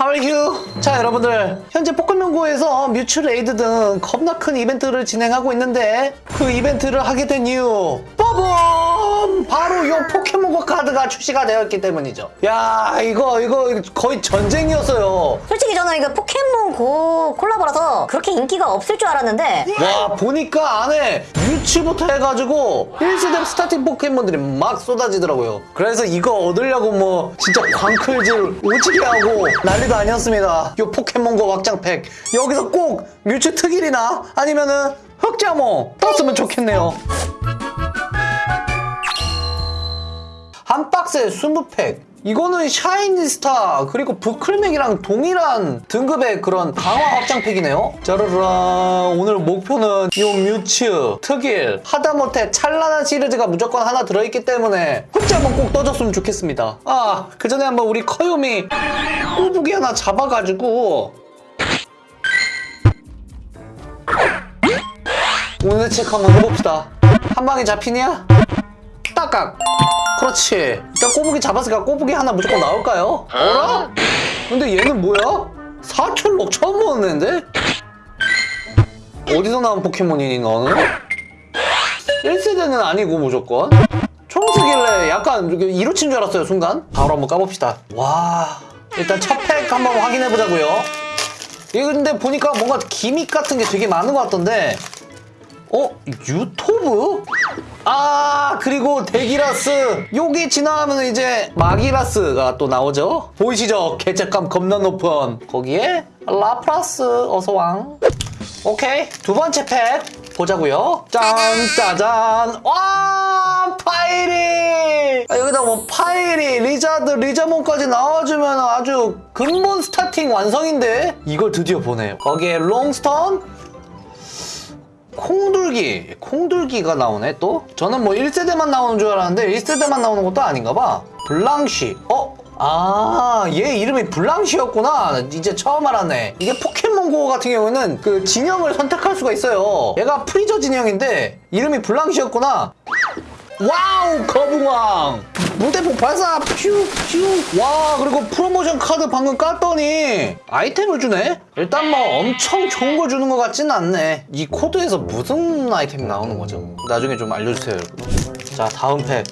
How are you? 자 여러분들 현재 포켓몬고에서 뮤츠 raid 등 겁나 큰 이벤트를 진행하고 있는데 그 이벤트를 하게 된 이유 빠밤! 바로 요 포켓몬고 카드가 출시가 되었기 때문이죠. 야 이거 이거 거의 전쟁이었어요. 솔직히 저는 이거 포켓몬 고 콜라보라서 그렇게 인기가 없을 줄 알았는데. 와 보니까 안에 뮤츠부터 해가지고 1세대 starting 포켓몬들이 막 쏟아지더라고요. 그래서 이거 얻으려고 뭐 진짜 광클질 오지게 하고 난리도 아니었습니다. 요 포켓몬고 확장팩. 여기서 꼭 뮤츠 특일이나 아니면은 흑자몽 떴으면 좋겠네요 한 박스에 20팩. 이거는 샤이니스타 그리고 부클맥이랑 동일한 등급의 그런 강화 확장팩이네요. 짜르르 오늘 목표는 요 뮤츠 특일 하다못해 찬란한 시리즈가 무조건 하나 들어있기 때문에 흑자 한번 꼭 떠줬으면 좋겠습니다. 아 그 전에 한번 우리 커요미 꼬부기 하나 잡아가지고. 오늘 체크 한번 해봅시다. 한 방에 잡히냐? 딱각 그렇지 일단 꼬부기 잡았으니까 꼬부기 하나 무조건 나올까요? 어라? 근데 얘는 뭐야? 사철록 처음 보는 애인데? 어디서 나온 포켓몬이니 너는? 1세대는 아니고 무조건 초록색일래 약간 이루친 줄 알았어요 순간 바로 한번 까봅시다 와 일단 첫 팩 한번 확인해보자고요 이거 근데 보니까 뭔가 gimmick 같은 게 되게 많은 것 같던데 어? 유토브? 아 그리고 데기라스. 요게 지나가면 이제 마기라스가 또 나오죠? 보이시죠? 개체감 겁나 높은. 거기에 라프라스 어서왕. 오케이. 두 번째 팩 보자고요. 짠 짜잔. 와 파이리! 아, 여기다 뭐 파이리 리자드 리자몽까지 나와주면 아주 근본 starting 완성인데? 이걸 드디어 보네요. 거기에 롱스톤 콩둘기 콩둘기가 나오네 또 저는 뭐 1세대만 나오는 줄 알았는데 1세대만 나오는 것도 아닌가 봐 블랑쉬 어? 아, 얘 이름이 블랑쉬였구나. 이제 처음 알았네. 이게 포켓몬고 같은 경우는 그 진영을 선택할 수가 있어요. 얘가 프리저 진영인데 이름이 블랑쉬였구나. wow, 거북왕. 물대포 발사, 퓨, 퓨. 와, 그리고 프로모션 카드 방금 깠더니 아이템을 주네? 일단 뭐 엄청 좋은 걸 주는 것 같지는 않네. 이 코드에서 무슨 아이템이 나오는 거죠? 나중에 좀 알려주세요, 여러분. 자, 다음 팩.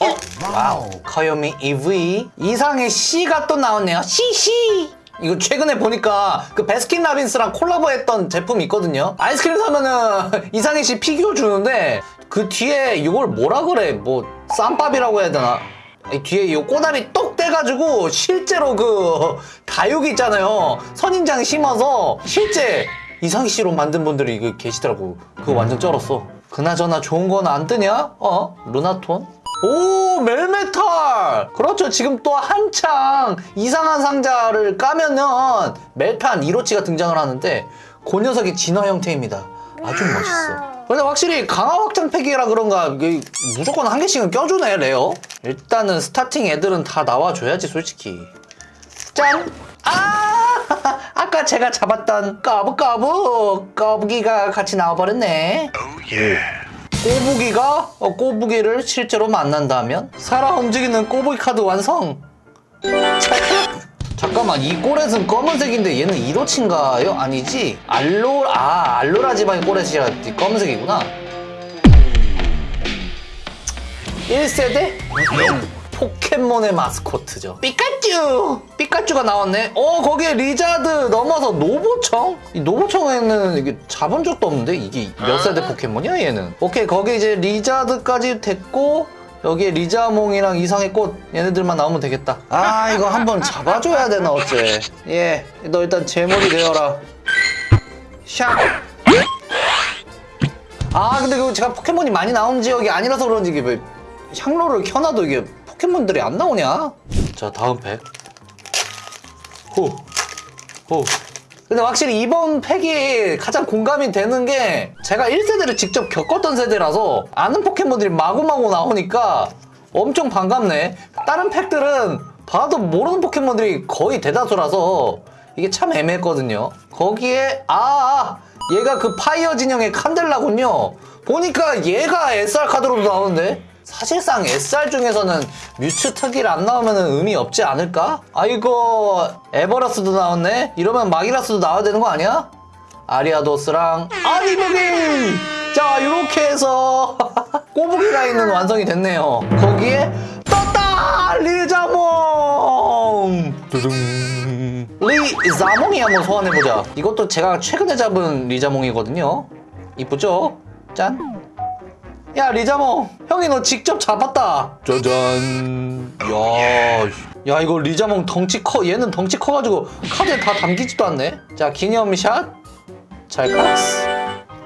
어? wow 귀요미 이브이 이상해씨가 또 나왔네요 C C 이거 최근에 보니까 그 베스킨라빈스랑 콜라보했던 제품이 있거든요 아이스크림 사면은 이상해씨 피규어 주는데 그 뒤에 이걸 뭐라 그래 뭐 쌈밥이라고 해야 되나? 이 뒤에 이 꼬다리 똑 떼가지고 실제로 그 다육이 있잖아요. 선인장 심어서 실제 이상해씨로 만든 분들이 그 계시더라고. 그거 완전 쩔었어. 그나저나 좋은 건 안 뜨냐? 어? 루나톤? 오 멜메탈! 그렇죠. 지금 또 한창 이상한 상자를 까면은 멜탄 이로치가 등장을 하는데 그 녀석이 진화 형태입니다. 아주 멋있어 근데 확실히 강화 확장 팩이라 그런가 이게 무조건 한 개씩은 껴주네 rare. 일단은 starting 애들은 다 나와줘야지 솔직히. 짠! 아! 아까 제가 잡았던 꼬부꼬부! 꼬부기가 같이 나와버렸네. 꼬부기가 어, 꼬부기를 실제로 만난다면 살아 움직이는 꼬부기 카드 완성 잠깐만 이 꼬렛은 검은색인데 얘는 이로치인가요? 아니지? 알로 아 알로라 지방의 꼬렛이 검은색이구나 1세대? 포켓몬의 마스코트죠 피카츄! 피카츄가 나왔네 어 거기에 리자드 넘어서 노보청? 이 노보청에는 이게 잡은 적도 없는데 이게 몇 세대 포켓몬이야 얘는 오케이 거기 이제 리자드까지 됐고 여기에 리자몽이랑 이상의 꽃 얘네들만 나오면 되겠다 아 이거 한번 잡아줘야 되나 어째 예너 일단 제mol이 되어라 샥아 근데 그 제가 포켓몬이 많이 나온 지역이 아니라서 그런지 이게 왜 향로를 켜놔도 이게 포켓몬들이 안 나오냐? 자 다음 팩 호. 호. 근데 확실히 이번 팩이 가장 공감이 되는 게 제가 1세대를 직접 겪었던 세대라서 아는 포켓몬들이 마구마구 나오니까 엄청 반갑네. 다른 팩들은 봐도 모르는 포켓몬들이 거의 대다수라서 이게 참 애매했거든요. 거기에 아 얘가 그 파이어 진영의 칸델라군요. 보니까 얘가 SR 카드로도 나오는데 사실상 SR 중에서는 뮤츠 특일 안 나오면 의미 없지 않을까? 아이고 애버라스도 나왔네? 이러면 마기라스도 나와야 되는 거 아니야? 아리아도스랑 어니부기! 자 이렇게 해서 꼬부기 라인은 완성이 됐네요 거기에 떴다! 리자몽! 두둥 리자몽이 한번 소환해보자 이것도 제가 최근에 잡은 리자몽이거든요 이쁘죠? 짠! 야 리자몽 형이 너 직접 잡았다. 짜잔. 야, 야 이거 리자몽 덩치 커 얘는 덩치 커가지고 카드에 다 담기지도 않네. 자 기념샷. 찰칵스.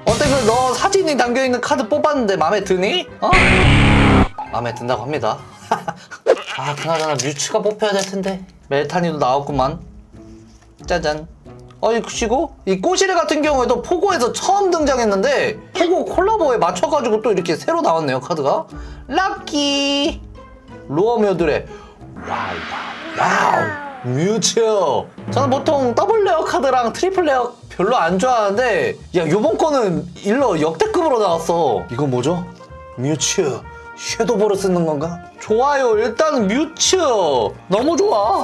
어때 그 너 사진이 담겨있는 카드 뽑았는데 마음에 드니? 어? 마음에 든다고 합니다. 아 그나저나 뮤츠가 뽑혀야 될 텐데. 멜탄이도 나왔구만. 짜잔 어이 그치고 이 꼬시레 같은 경우에도 포고에서 처음 등장했는데 포고 콜라보에 맞춰가지고 또 이렇게 새로 나왔네요 카드가. 럭키! lure 모듈의 wow wow. 뮤츠 저는 보통 double rare 카드랑 triple rare 별로 안 좋아하는데 야 요번 거는 일러 역대급으로 나왔어. 이건 뭐죠? 뮤츠 섀도우볼을 쓰는 건가? 좋아요. 일단 뮤츠 너무 좋아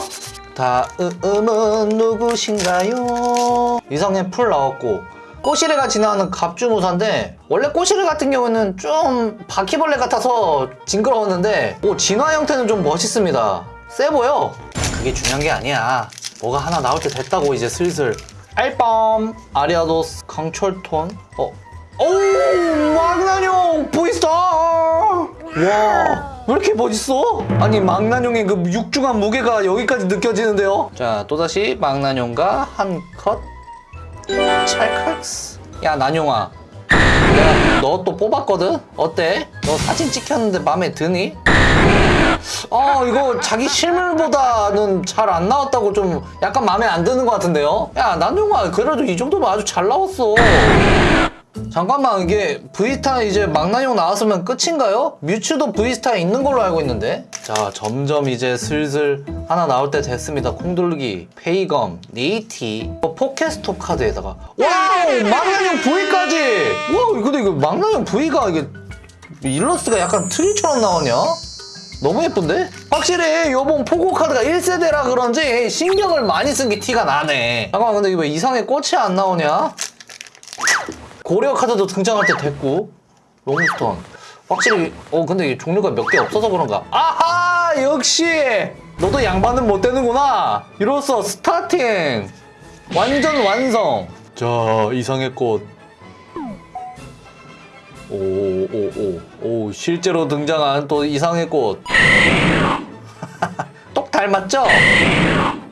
다음은 누구신가요? 이상해풀 나왔고. 꼬시레가 지나가는 갑주무사인데 원래 꼬시레 같은 경우는 좀 바퀴벌레 같아서 징그러웠는데 오 진화 형태는 좀 멋있습니다. 세 보여. 그게 중요한 게 아니야. 뭐가 하나 나올 때 됐다고 이제 슬슬. 알밤 아리아도스 강철톤. 어. 오 망나뇽 보이스타 와 왜 이렇게 멋있어? 아니 망나뇽의 그 육중한 무게가 여기까지 느껴지는데요 자 또다시 망나뇽과 한 컷 찰칵스 야 나뇽아 내가 너 또 뽑았거든? 어때? 너 사진 찍혔는데 마음에 드니? 아 이거 자기 실물보다는 잘 안 나왔다고 좀 약간 마음에 안 드는 것 같은데요? 야 나뇽아 그래도 이 정도면 아주 잘 나왔어 잠깐만 이게 V star 이제 망나뇽 나왔으면 끝인가요? 뮤츠도 V star에 있는 걸로 알고 있는데 자 점점 이제 슬슬 하나 나올 때 됐습니다 콩둘기 페이검 네이티 어, 포켓스톱 카드에다가 wow 망나뇽 V까지 와 근데 이거 망나뇽 V가 이게 일러스트가 약간 트리처럼 나오냐? 너무 예쁜데? 확실히 요번 포고 카드가 1세대라 그런지 신경을 많이 쓴 게 티가 나네 잠깐만 근데 이거 왜 이상해꽃이 안 나오냐? 고려 카드도 등장할 때 됐고 롱스톤 확실히 어 근데 이 종류가 몇 개 없어서 그런가. 아하! 역시! 너도 양반은 못 되는구나! 이로써 starting! 완전 완성! 자 이상해꽃. 오오오오 실제로 등장한 또 이상해꽃. 똑 닮았죠?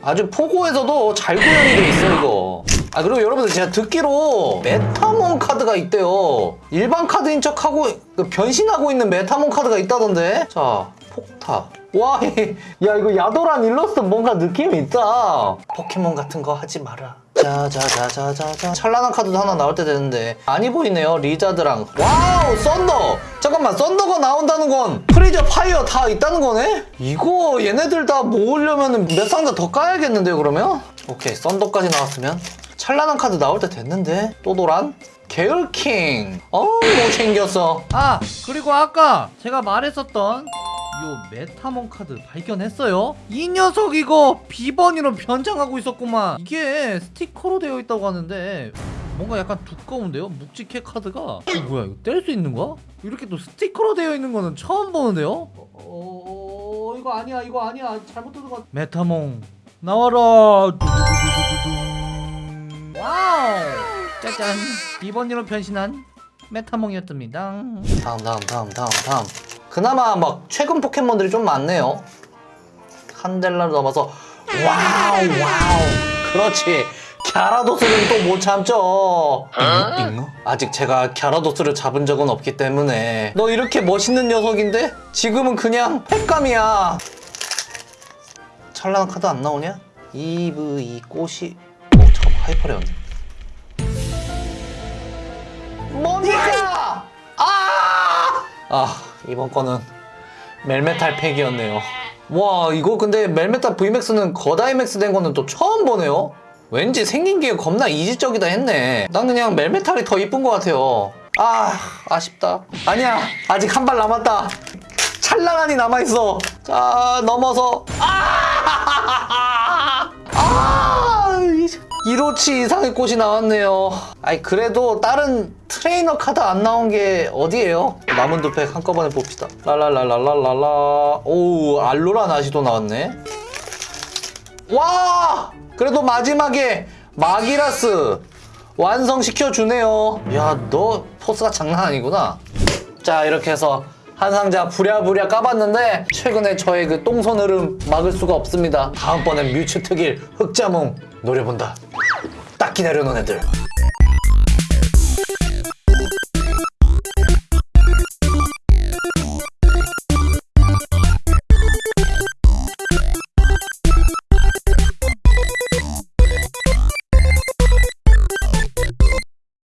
아주 포고에서도 잘 구현이 돼 있어 이거 아 그리고 여러분들 제가 듣기로 메타몬 카드가 있대요. 일반 카드인 척하고 그 변신하고 있는 메타몬 카드가 있다던데? 자 폭타 와, 야 이거 야도란 일러스트 뭔가 느낌이 있다. 포켓몬 같은 거 하지 마라. 자자자자자자. 찬란한 카드도 하나 나올 때 되는데. 많이 보이네요 리자드랑. 와우 썬더! 잠깐만 썬더가 나온다는 건 프리저 파이어 다 있다는 거네? 이거 얘네들 다 모으려면 몇 상자 더 까야겠는데요 그러면? 오케이 썬더까지 나왔으면 찬란한 카드 나올 때 됐는데 또 도란? 계열킹 어우 못생겼어 아 그리고 아까 제가 말했었던 요 메타몬 카드 발견했어요? 이 녀석 이거 비버니로 변장하고 있었구만 이게 스티커로 되어 있다고 하는데 뭔가 약간 두꺼운데요? 묵직해 카드가 어, 뭐야 이거 뗄 수 있는 거야? 이렇게 또 스티커로 되어 있는 거는 처음 보는데요? 어, 어, 어, 이거 아니야 이거 아니야 잘못 뜯은 거 메타몽 나와라 두두두두두둥. 와우. 짜잔. 비버니로 변신한 메타몽이었답니다. 다음 다음 다음 다음 다음. 그나마 막 최근 포켓몬들이 좀 많네요. 샹델라를 넘어서 와우 와우. 그렇지. 갸라도스는 또 못 참죠. 잉어? 아직 제가 갸라도스를 잡은 적은 없기 때문에. 너 이렇게 멋있는 녀석인데? 지금은 그냥 횟감이야. 찬란한 카드 안 나오냐? 이브이 꽃이 어 하이퍼레온드 뭐니까? 아! 아 이번 거는 멜메탈 팩이었네요. 와 이거 근데 멜메탈 VMAX는 거다이맥스 된 거는 또 처음 보네요. 왠지 생긴 게 겁나 이지적이다 했네. 난 그냥 멜메탈이 더 이쁜 것 같아요. 아 아쉽다. 아니야 아직 한 발 남았다. 찰랑하니 남아있어. 자 넘어서. 아! 아! 이로치 이상해꽃이 나왔네요 아이 그래도 다른 트레이너 카드 안 나온 게 어디예요? 남은 두팩 한꺼번에 봅시다 랄랄랄랄랄라 오우 알로라 나시도 나왔네 와! 그래도 마지막에 마기라스 완성시켜 주네요. 야, 너 포스가 장난 아니구나. 자, 이렇게 해서 한 상자 부랴부랴 까봤는데 최근에 저의 그 똥손 흐름 막을 수가 없습니다. 다음번엔 뮤츠 특일 흑자몽 노려본다. 딱 기다려 놓은 애들.